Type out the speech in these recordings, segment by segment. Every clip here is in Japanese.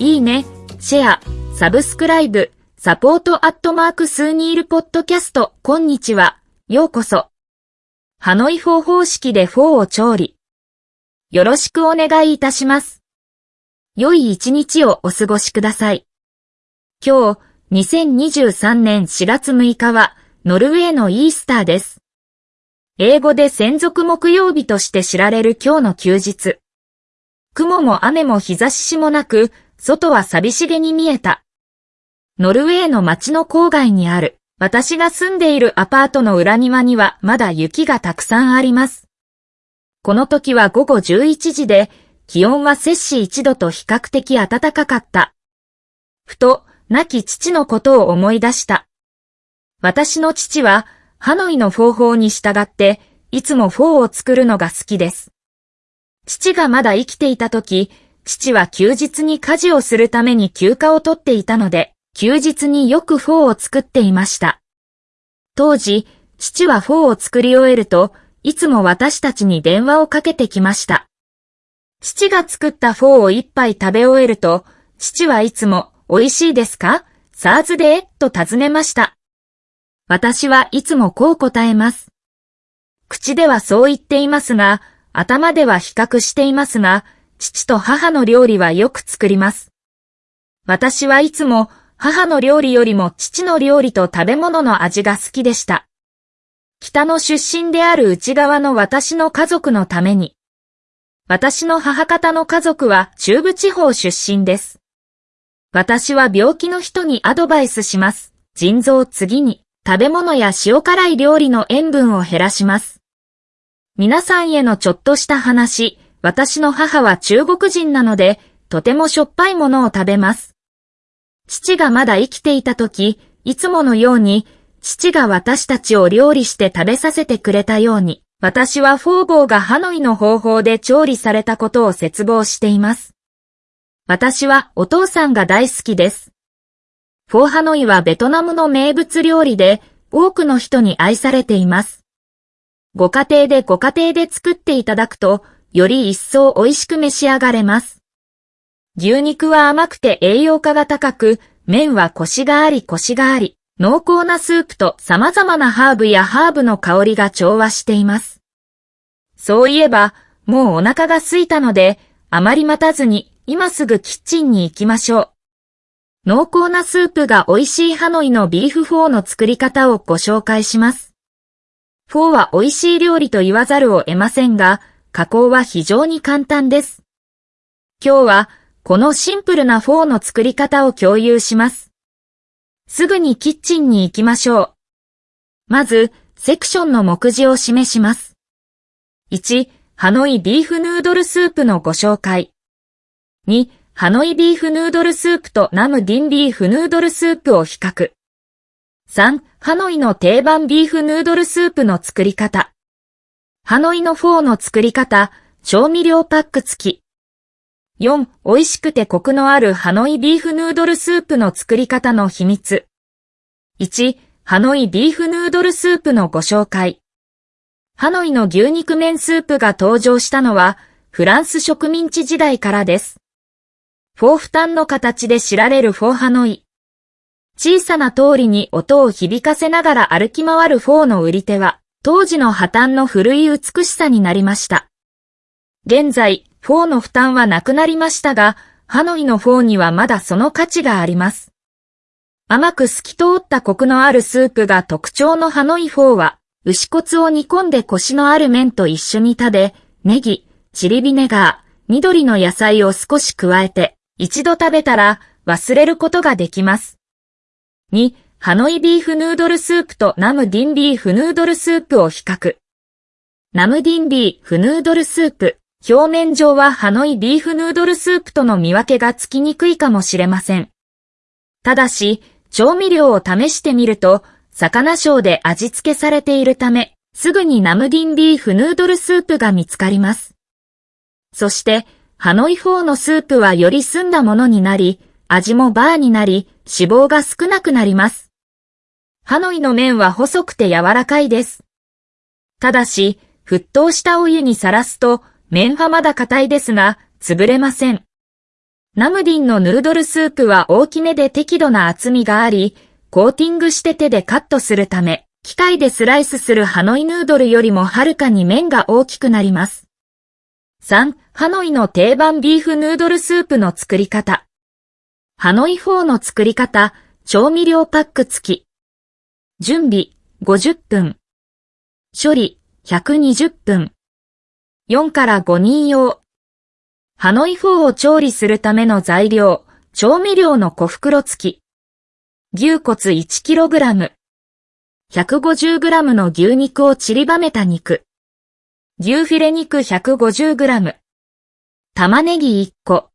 いいね、シェア、サブスクライブ、サポートアットマークスーニールポッドキャスト、こんにちは、ようこそ。ハノイフォー方式でフォーを調理。よろしくお願いいたします。良い一日をお過ごしください。今日、2023年4月6日は、ノルウェーのイースターです。英語で洗足木曜日として知られる今日の休日。雲も雨も日差しもなく、外は寂しげに見えた。ノルウェーの街の郊外にある、私が住んでいるアパートの裏庭にはまだ雪がたくさんあります。この時は午後11時で、気温は摂氏1度と比較的暖かかった。ふと、亡き父のことを思い出した。私の父は、ハノイの方法に従って、いつもフォーを作るのが好きです。父がまだ生きていた時、父は休日に家事をするために休暇を取っていたので、休日によくフォーを作っていました。当時、父はフォーを作り終えると、いつも私たちに電話をかけてきました。父が作ったフォーを一杯食べ終えると、父はいつも、美味しいですか？サーズでと尋ねました。私はいつもこう答えます。口ではそう言っていますが、頭では比較していますが、父と母の料理はよく作ります。私はいつも母の料理よりも父の料理と食べ物の味が好きでした。北の出身である内側の私の家族のために。私の母方の家族は中部地方出身です。私は病気の人にアドバイスします。腎臓次に食べ物や塩辛い料理の塩分を減らします。皆さんへのちょっとした話、私の母は中国人なので、とてもしょっぱいものを食べます。父がまだ生きていた時、いつものように、父が私たちを料理して食べさせてくれたように、私はフォーボーがハノイの方法で調理されたことを絶望しています。私はお父さんが大好きです。フォーハノイはベトナムの名物料理で、多くの人に愛されています。ご家庭でご家庭で作っていただくと、より一層美味しく召し上がれます。牛肉は甘くて栄養価が高く、麺はコシがありコシがあり、濃厚なスープと様々なハーブやハーブの香りが調和しています。そういえば、もうお腹が空いたので、あまり待たずに、今すぐキッチンに行きましょう。濃厚なスープが美味しいハノイのビーフフォーの作り方をご紹介します。フォーは美味しい料理と言わざるを得ませんが、加工は非常に簡単です。今日は、このシンプルなフォーの作り方を共有します。すぐにキッチンに行きましょう。まず、セクションの目次を示します。1、ハノイビーフヌードルスープのご紹介。2、ハノイビーフヌードルスープとナムディンビーフヌードルスープを比較。3、ハノイの定番ビーフヌードルスープの作り方。ハノイのフォーの作り方、調味料パック付き。4、美味しくてコクのあるハノイビーフヌードルスープの作り方の秘密。1、ハノイビーフヌードルスープのご紹介。ハノイの牛肉麺スープが登場したのは、フランス植民地時代からです。フォーフタンの形で知られるフォーハノイ。小さな通りに音を響かせながら歩き回るフォーの売り手は、当時の破綻の古い美しさになりました。現在、フォーの負担はなくなりましたが、ハノイのフォーにはまだその価値があります。甘く透き通ったコクのあるスープが特徴のハノイフォーは、牛骨を煮込んでコシのある麺と一緒に食べ、ネギ、チリビネガー、緑の野菜を少し加えて、一度食べたら忘れることができます。2、ハノイビーフヌードルスープとナムディンビーフヌードルスープを比較。ナムディンビーフヌードルスープ。表面上はハノイビーフヌードルスープとの見分けがつきにくいかもしれません。ただし、調味料を試してみると、魚醤で味付けされているため、すぐにナムディンビーフヌードルスープが見つかります。そして、ハノイフォーのスープはより澄んだものになり、味もバーになり、脂肪が少なくなります。ハノイの麺は細くて柔らかいです。ただし、沸騰したお湯にさらすと、麺はまだ硬いですが、潰れません。ナムディンのヌードルスープは大きめで適度な厚みがあり、コーティングして手でカットするため、機械でスライスするハノイヌードルよりもはるかに麺が大きくなります。3、ハノイの定番ビーフヌードルスープの作り方。ハノイフォーの作り方、調味料パック付き。準備、50分。処理、120分。4から5人用。ハノイフォーを調理するための材料、調味料の小袋付き。牛骨 1kg。150g の牛肉を散りばめた肉。牛フィレ肉 150g。玉ねぎ1個。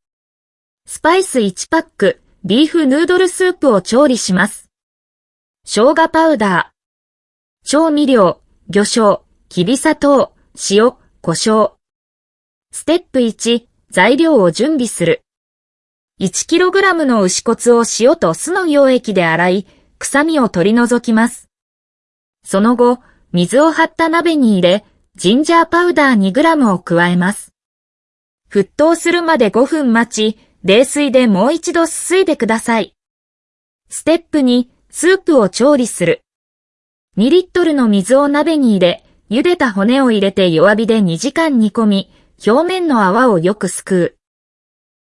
スパイス1パック、ビーフヌードルスープを調理します。生姜パウダー。調味料、魚醤、きび砂糖、塩、胡椒。ステップ1、材料を準備する。1kg の牛骨を塩と酢の溶液で洗い、臭みを取り除きます。その後、水を張った鍋に入れ、ジンジャーパウダー 2g を加えます。沸騰するまで5分待ち、冷水でもう一度すすいでください。ステップ2、スープを調理する。2リットルの水を鍋に入れ、茹でた骨を入れて弱火で2時間煮込み、表面の泡をよくすくう。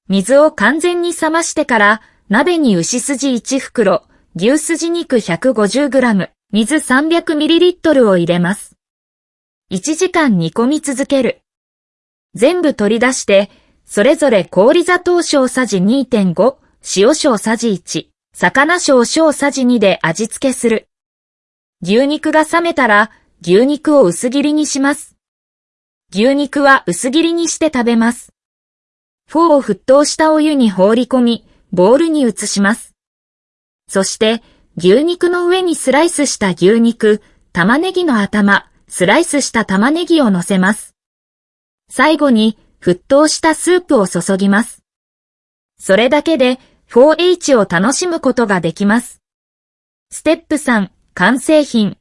水を完全に冷ましてから、鍋に牛筋1袋、牛筋肉 150g、水 300ml を入れます。1時間煮込み続ける。全部取り出して、それぞれ氷砂糖小さじ2.5、塩小さじ1、魚小小さじ2で味付けする。牛肉が冷めたら、牛肉を薄切りにします。牛肉は薄切りにして食べます。フォーを沸騰したお湯に放り込み、ボウルに移します。そして、牛肉の上にスライスした牛肉、玉ねぎの頭、スライスした玉ねぎを乗せます。最後に、沸騰したスープを注ぎます。それだけで 4H を楽しむことができます。ステップ3、完成品。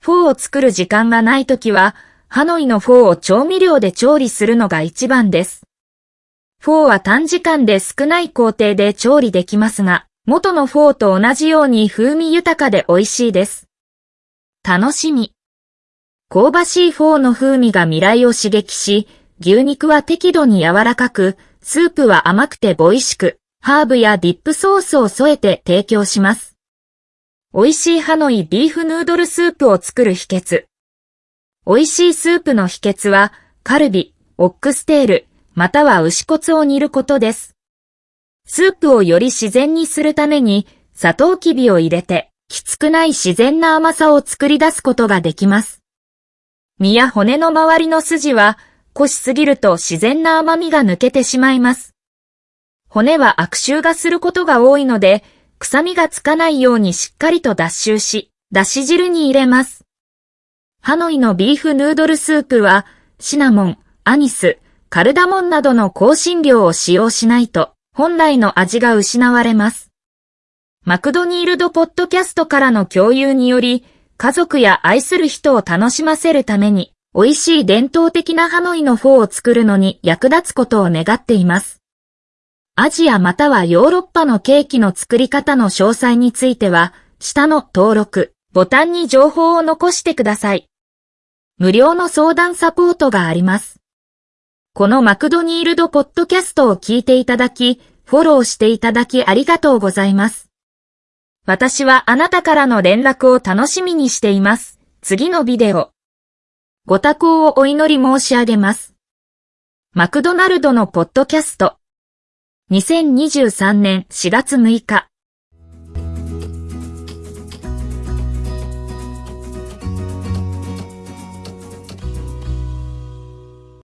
フォーを作る時間がないときは、ハノイのフォーを調味料で調理するのが一番です。フォーは短時間で少ない工程で調理できますが、元のフォーと同じように風味豊かで美味しいです。楽しみ。香ばしいフォーの風味が味蕾を刺激し、牛肉は適度に柔らかく、スープは甘くてボイシく、ハーブやディップソースを添えて提供します。美味しいハノイビーフヌードルスープを作る秘訣。美味しいスープの秘訣は、カルビ、オックステール、または牛骨を煮ることです。スープをより自然にするために、砂糖きびを入れて、きつくない自然な甘さを作り出すことができます。身や骨の周りの筋は、濃しすぎると自然な甘みが抜けてしまいます。骨は悪臭がすることが多いので、臭みがつかないようにしっかりと脱臭し、だし汁に入れます。ハノイのビーフヌードルスープは、シナモン、アニス、カルダモンなどの香辛料を使用しないと、本来の味が失われます。マクドニールドポッドキャストからの共有により、家族や愛する人を楽しませるために、美味しい伝統的なハノイのフォーを作るのに役立つことを願っています。アジアまたはヨーロッパのケーキの作り方の詳細については、下の登録、ボタンに情報を残してください。無料の相談サポートがあります。このマクドニールドポッドキャストを聞いていただき、フォローしていただきありがとうございます。私はあなたからの連絡を楽しみにしています。次のビデオ。ご多幸をお祈り申し上げます。マクドナルドのポッドキャスト。2023年4月6日。